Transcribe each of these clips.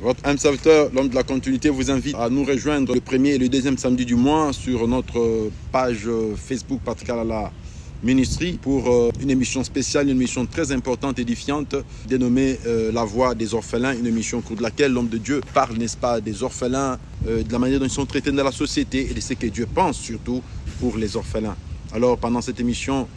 Votre âme serviteur, l'homme de la continuité, vous invite à nous rejoindre le premier et le deuxième samedi du mois sur notre page Facebook Patrick Alala Ministry pour euh, une émission spéciale, une émission très importante, édifiante, dénommée euh, La Voix des orphelins, une émission au cours de laquelle l'homme de Dieu parle, n'est-ce pas, des orphelins, euh, de la manière dont ils sont traités dans la société et de ce que Dieu pense surtout pour les orphelins. Alors pendant cette émission,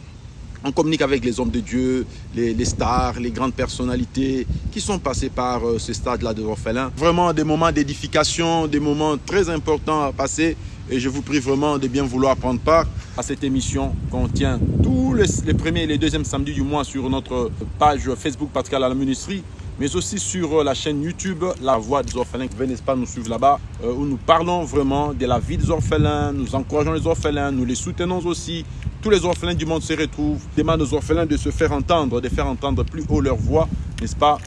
on communique avec les hommes de Dieu, les, stars, les grandes personnalités qui sont passés par euh, ce stade-là des orphelins. Vraiment des moments d'édification, des moments très importants à passer. Et je vous prie vraiment de bien vouloir prendre part à cette émission qu'on tient tous les, premiers et les deuxièmes samedis du mois sur notre page Facebook Pascal à la Ministrie mais aussi sur euh, la chaîne YouTube La Voix des Orphelins. Venez pas nous suivre là-bas, euh, où nous parlons vraiment de la vie des orphelins, nous encourageons les orphelins, nous les soutenons aussi. Tous les orphelins du monde se retrouvent, demandent aux orphelins de se faire entendre, de faire entendre plus haut leur voix, n'est-ce pas,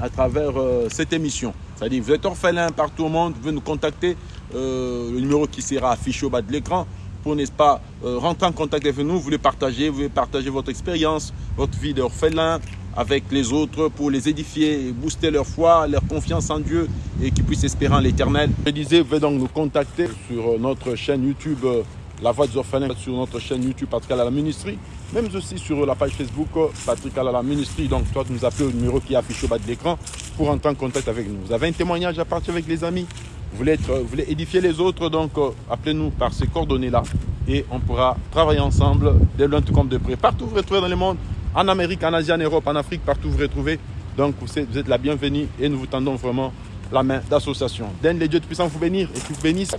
à travers euh, cette émission. C'est-à-dire, vous êtes orphelin partout au monde, vous nous contacter, le numéro qui sera affiché au bas de l'écran pour, n'est-ce pas, rentrer en contact avec nous, vous voulez partager, vous voulez partager votre expérience, votre vie d'orphelin, avec les autres pour les édifier booster leur foi, leur confiance en Dieu et qu'ils puissent espérer en l'éternel. Je disais, vous pouvez donc nous contacter sur notre chaîne YouTube euh, La Voix des Orphelins, sur notre chaîne YouTube Patrick la Ministry, même aussi sur la page Facebook euh, Patrick la Ministry. Donc, toi, tu nous appelles au numéro qui est affiché au bas de l'écran pour entrer en contact avec nous. Vous avez un témoignage à partir avec les amis, vous voulez, vous voulez édifier les autres, donc euh, appelez-nous par ces coordonnées-là et on pourra travailler ensemble dès loin tout comme de près. Partout vous retrouvez dans le monde, en Amérique, en Asie, en Europe, en Afrique, partout vous retrouvez. Donc vous êtes la bienvenue et nous vous tendons vraiment la main d'association. Donne les dieux de puissance vous bénir et qu'ils vous bénissent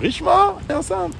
richement et ensemble.